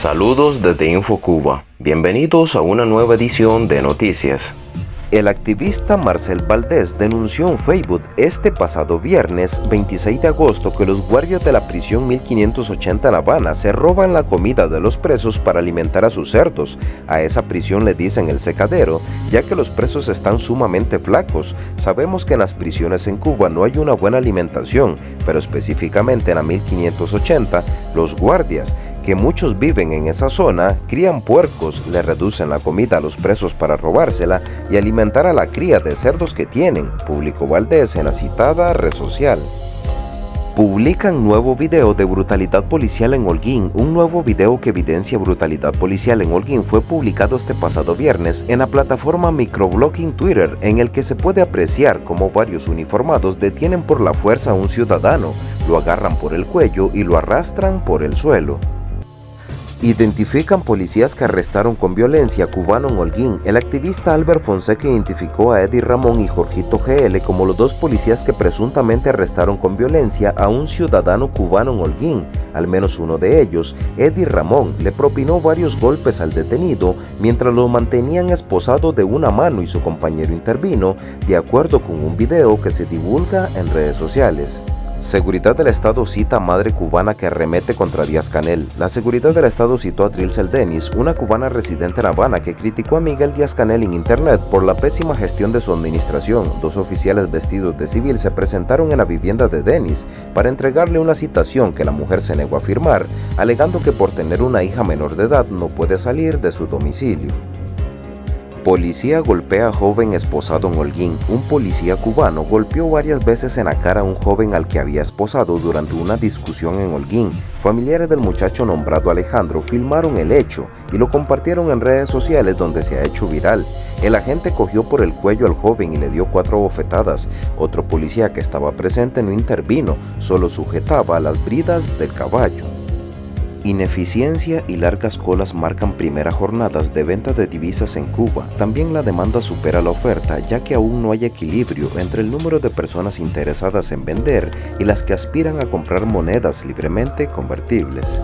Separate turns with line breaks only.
Saludos desde InfoCuba. Bienvenidos a una nueva edición de Noticias.
El activista Marcel Valdés denunció en Facebook este pasado viernes 26 de agosto que los guardias de la prisión 1580 en Habana se roban la comida de los presos para alimentar a sus cerdos. A esa prisión le dicen el secadero, ya que los presos están sumamente flacos. Sabemos que en las prisiones en Cuba no hay una buena alimentación, pero específicamente en la 1580, los guardias que muchos viven en esa zona, crían puercos, le reducen la comida a los presos para robársela y alimentar a la cría de cerdos que tienen, publicó Valdés en la citada red social. Publican nuevo video de brutalidad policial en Holguín. Un nuevo video que evidencia brutalidad policial en Holguín fue publicado este pasado viernes en la plataforma microblogging Twitter, en el que se puede apreciar cómo varios uniformados detienen por la fuerza a un ciudadano, lo agarran por el cuello y lo arrastran por el suelo. Identifican policías que arrestaron con violencia a cubano en Holguín. El activista Albert Fonseca identificó a Eddie Ramón y Jorgito GL como los dos policías que presuntamente arrestaron con violencia a un ciudadano cubano en Holguín. Al menos uno de ellos, Eddie Ramón, le propinó varios golpes al detenido mientras lo mantenían esposado de una mano y su compañero intervino, de acuerdo con un video que se divulga en redes sociales. Seguridad del Estado cita a madre cubana que arremete contra Díaz Canel. La seguridad del Estado citó a Trilcel Denis, una cubana residente en Habana que criticó a Miguel Díaz Canel en internet por la pésima gestión de su administración. Dos oficiales vestidos de civil se presentaron en la vivienda de Denis para entregarle una citación que la mujer se negó a firmar, alegando que por tener una hija menor de edad no puede salir de su domicilio. Policía golpea a joven esposado en Holguín. Un policía cubano golpeó varias veces en la cara a un joven al que había esposado durante una discusión en Holguín. Familiares del muchacho nombrado Alejandro filmaron el hecho y lo compartieron en redes sociales donde se ha hecho viral. El agente cogió por el cuello al joven y le dio cuatro bofetadas. Otro policía que estaba presente no intervino, solo sujetaba las bridas del caballo. Ineficiencia y largas colas marcan primeras jornadas de venta de divisas en Cuba. También la demanda supera la oferta ya que aún no hay equilibrio entre el número de personas interesadas en vender y las que aspiran a comprar monedas libremente convertibles.